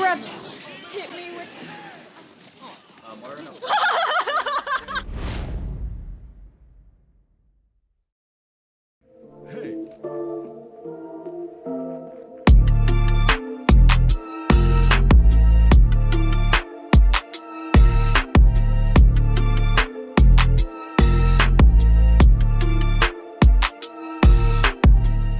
Grudge hit me with.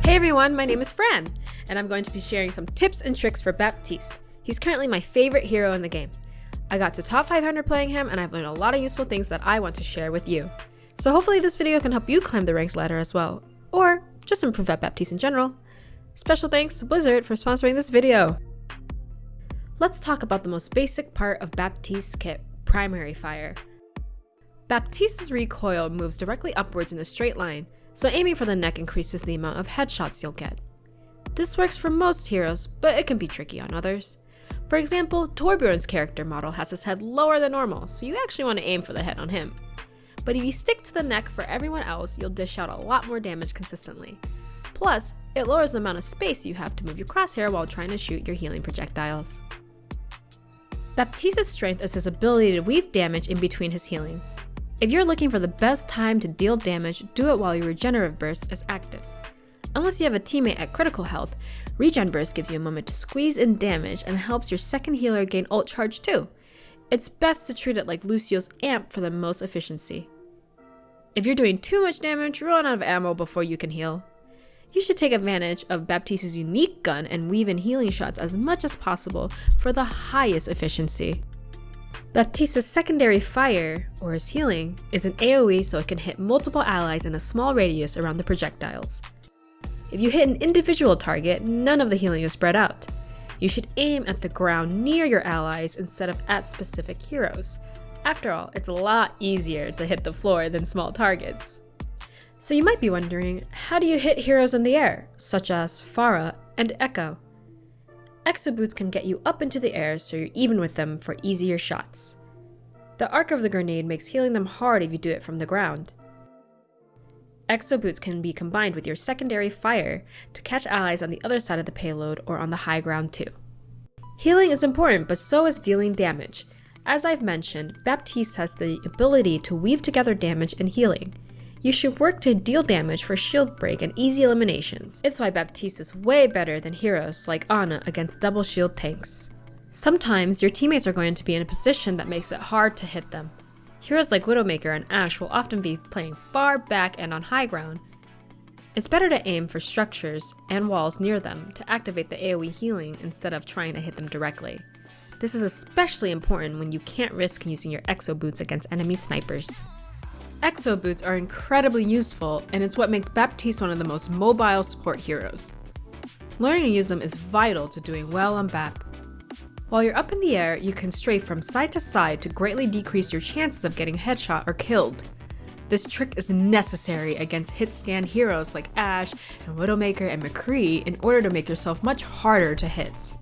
Hey everyone, my name is Fran, and I'm going to be sharing some tips and tricks for Baptiste. He's currently my favorite hero in the game. I got to top 500 playing him, and I've learned a lot of useful things that I want to share with you. So hopefully this video can help you climb the ranked ladder as well, or just improve at Baptiste in general. Special thanks to Blizzard for sponsoring this video. Let's talk about the most basic part of Baptiste's kit, Primary Fire. Baptiste's recoil moves directly upwards in a straight line, so aiming for the neck increases the amount of headshots you'll get. This works for most heroes, but it can be tricky on others. For example, Torbjorn's character model has his head lower than normal, so you actually want to aim for the head on him. But if you stick to the neck for everyone else, you'll dish out a lot more damage consistently. Plus, it lowers the amount of space you have to move your crosshair while trying to shoot your healing projectiles. Baptiste's strength is his ability to weave damage in between his healing. If you're looking for the best time to deal damage, do it while your regenerative burst is active. Unless you have a teammate at critical health, regen burst gives you a moment to squeeze in damage and helps your second healer gain ult charge too. It's best to treat it like Lucio's amp for the most efficiency. If you're doing too much damage, run out of ammo before you can heal. You should take advantage of Baptiste's unique gun and weave in healing shots as much as possible for the highest efficiency. Baptiste's secondary fire, or his healing, is an AoE so it can hit multiple allies in a small radius around the projectiles. If you hit an individual target, none of the healing is spread out. You should aim at the ground near your allies instead of at specific heroes. After all, it's a lot easier to hit the floor than small targets. So you might be wondering, how do you hit heroes in the air, such as Pharah and Echo? Exo boots can get you up into the air so you're even with them for easier shots. The arc of the grenade makes healing them hard if you do it from the ground. Exo boots can be combined with your secondary fire to catch allies on the other side of the payload or on the high ground too. Healing is important, but so is dealing damage. As I've mentioned, Baptiste has the ability to weave together damage and healing, you should work to deal damage for shield break and easy eliminations. It's why Baptiste is way better than heroes like Ana against double shield tanks. Sometimes your teammates are going to be in a position that makes it hard to hit them. Heroes like Widowmaker and Ashe will often be playing far back and on high ground. It's better to aim for structures and walls near them to activate the AoE healing instead of trying to hit them directly. This is especially important when you can't risk using your exo boots against enemy snipers. Exo boots are incredibly useful, and it's what makes Baptiste one of the most mobile support heroes. Learning to use them is vital to doing well on BAP. While you're up in the air, you can strafe from side to side to greatly decrease your chances of getting headshot or killed. This trick is necessary against hit scan heroes like Ashe and Widowmaker and McCree in order to make yourself much harder to hit.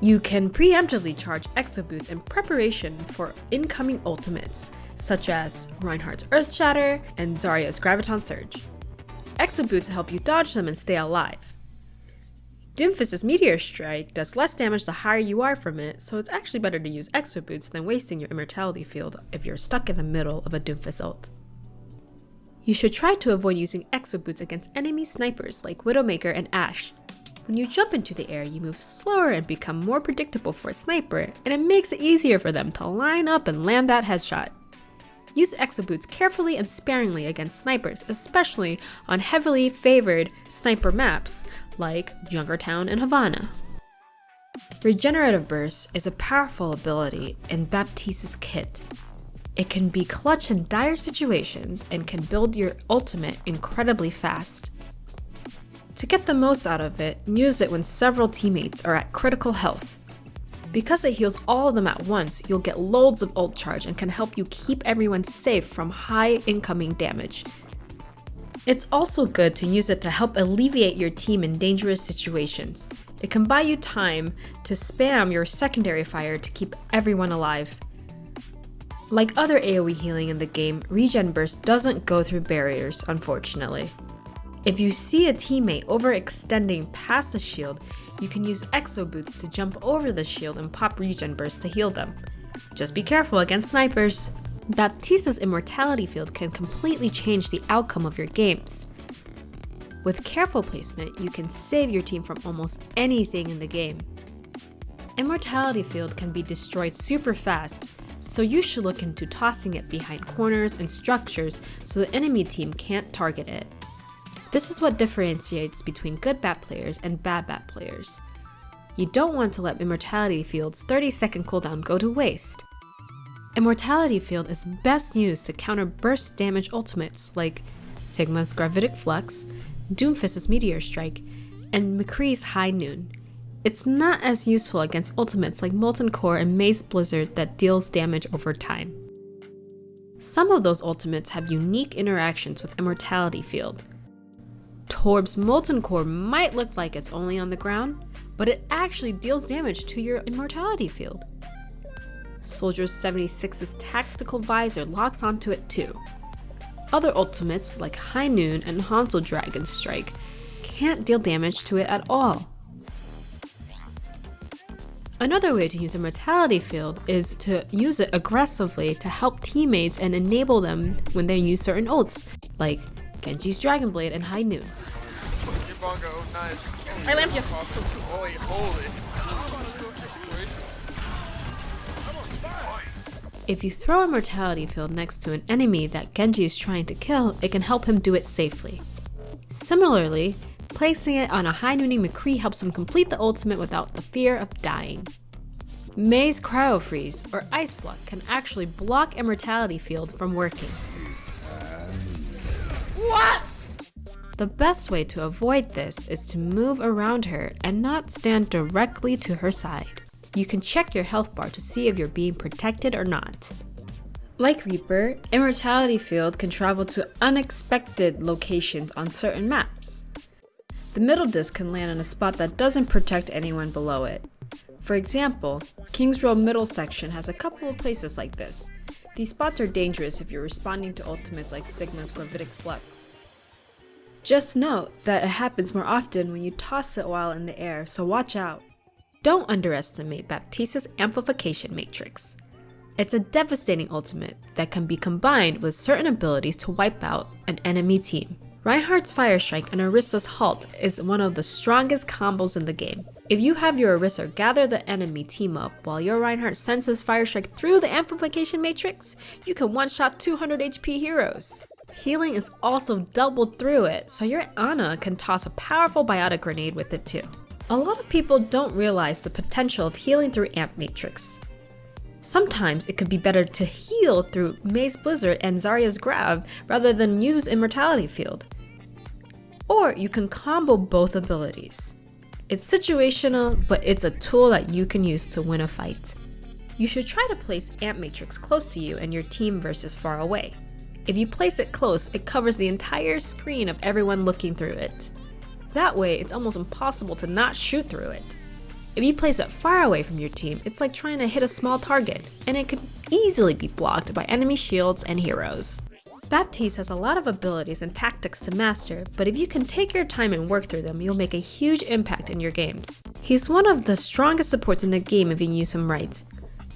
You can preemptively charge Exo Boots in preparation for incoming ultimates, such as Reinhardt's Earth Shatter and Zarya's Graviton Surge. Exo Boots help you dodge them and stay alive. Doomfist's Meteor Strike does less damage the higher you are from it, so it's actually better to use Exo Boots than wasting your Immortality Field if you're stuck in the middle of a Doomfist ult. You should try to avoid using Exo Boots against enemy snipers like Widowmaker and Ashe. When you jump into the air, you move slower and become more predictable for a sniper, and it makes it easier for them to line up and land that headshot. Use exo boots carefully and sparingly against snipers, especially on heavily favored sniper maps like Junkertown and Havana. Regenerative Burst is a powerful ability in Baptiste's kit. It can be clutch in dire situations and can build your ultimate incredibly fast. To get the most out of it, use it when several teammates are at critical health. Because it heals all of them at once, you'll get loads of ult charge and can help you keep everyone safe from high incoming damage. It's also good to use it to help alleviate your team in dangerous situations. It can buy you time to spam your secondary fire to keep everyone alive. Like other AoE healing in the game, Regen Burst doesn't go through barriers, unfortunately. If you see a teammate overextending past the shield, you can use Exo Boots to jump over the shield and pop regen burst to heal them. Just be careful against snipers. Baptiste's immortality field can completely change the outcome of your games. With careful placement, you can save your team from almost anything in the game. Immortality field can be destroyed super fast, so you should look into tossing it behind corners and structures so the enemy team can't target it. This is what differentiates between good Bap players and bad Bap players. You don't want to let Immortality Field's 30 second cooldown go to waste. Immortality Field is best used to counter burst damage ultimates like Sigma's Gravitic Flux, Doomfist's Meteor Strike, and McCree's High Noon. It's not as useful against ultimates like Molten Core and Mei's Blizzard that deals damage over time. Some of those ultimates have unique interactions with Immortality Field. Torb's Molten Core might look like it's only on the ground, but it actually deals damage to your Immortality Field. Soldier 76's tactical visor locks onto it too. Other ultimates like High Noon and Hanzo Dragon Strike can't deal damage to it at all. Another way to use a Immortality Field is to use it aggressively to help teammates and enable them when they use certain ults, like Genji's Dragon Blade and High Noon. Bongo, nice. I lamped you. Holy, holy. If you throw a mortality field next to an enemy that Genji is trying to kill, it can help him do it safely. Similarly, placing it on a high nooning McCree helps him complete the ultimate without the fear of dying. Mei's Cryo Freeze, or Ice Block, can actually block Immortality Field from working. What? The best way to avoid this is to move around her and not stand directly to her side. You can check your health bar to see if you're being protected or not. Like Reaper, Immortality Field can travel to unexpected locations on certain maps. The middle disc can land in a spot that doesn't protect anyone below it. For example, King's Row middle section has a couple of places like this. These spots are dangerous if you're responding to ultimates like Sigma's Gravitic Flux. Just note that it happens more often when you toss it while in the air, so watch out. Don't underestimate Baptiste's amplification matrix. It's a devastating ultimate that can be combined with certain abilities to wipe out an enemy team. Reinhardt's Fire Strike and Orisa's Halt is one of the strongest combos in the game. If you have your Orisa gather the enemy team up while your Reinhardt sends his Fire Strike through the amplification matrix, you can one-shot 200 HP heroes. Healing is also doubled through it, so your Ana can toss a powerful biotic grenade with it too. A lot of people don't realize the potential of healing through Amp Matrix. Sometimes it could be better to heal through Mei's Blizzard and Zarya's Grav rather than use Immortality Field. Or you can combo both abilities. It's situational, but it's a tool that you can use to win a fight. You should try to place Amp Matrix close to you and your team versus far away. If you place it close, it covers the entire screen of everyone looking through it. That way, it's almost impossible to not shoot through it. If you place it far away from your team, it's like trying to hit a small target, and it could easily be blocked by enemy shields and heroes. Baptiste has a lot of abilities and tactics to master, but if you can take your time and work through them, you'll make a huge impact in your games. He's one of the strongest supports in the game if you use him right.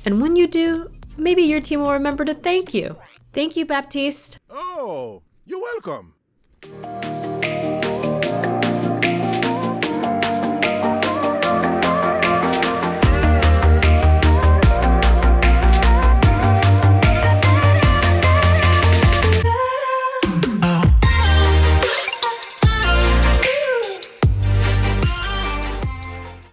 And when you do, maybe your team will remember to thank you. Thank you, Baptiste. Oh, you're welcome.